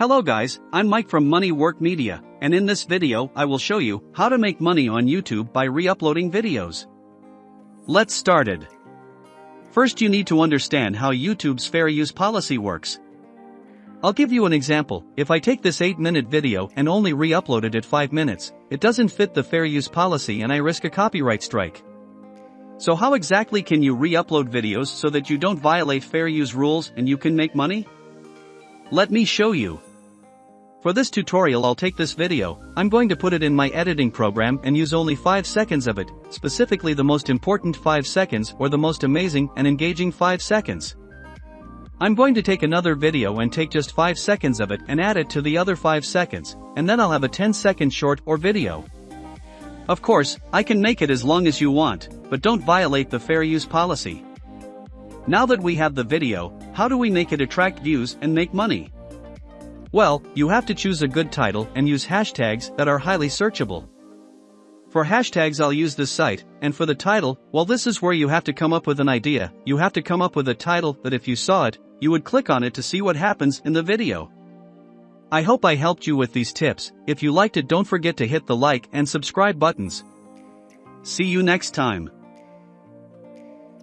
Hello guys, I'm Mike from Money Work Media, and in this video I will show you how to make money on YouTube by re-uploading videos. Let's started. First you need to understand how YouTube's fair use policy works. I'll give you an example, if I take this 8 minute video and only re-upload it at 5 minutes, it doesn't fit the fair use policy and I risk a copyright strike. So how exactly can you re-upload videos so that you don't violate fair use rules and you can make money? Let me show you. For this tutorial I'll take this video, I'm going to put it in my editing program and use only 5 seconds of it, specifically the most important 5 seconds or the most amazing and engaging 5 seconds. I'm going to take another video and take just 5 seconds of it and add it to the other 5 seconds, and then I'll have a 10 second short or video. Of course, I can make it as long as you want, but don't violate the fair use policy. Now that we have the video, how do we make it attract views and make money? Well, you have to choose a good title and use hashtags that are highly searchable. For hashtags I'll use this site, and for the title, well this is where you have to come up with an idea, you have to come up with a title that if you saw it, you would click on it to see what happens in the video. I hope I helped you with these tips, if you liked it don't forget to hit the like and subscribe buttons. See you next time.